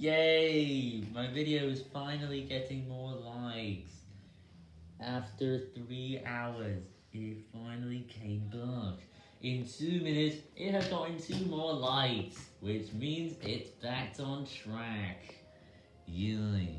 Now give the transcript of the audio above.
Yay! My video is finally getting more likes. After three hours, it finally came back. In two minutes, it has gotten two more likes, which means it's back on track. Yay.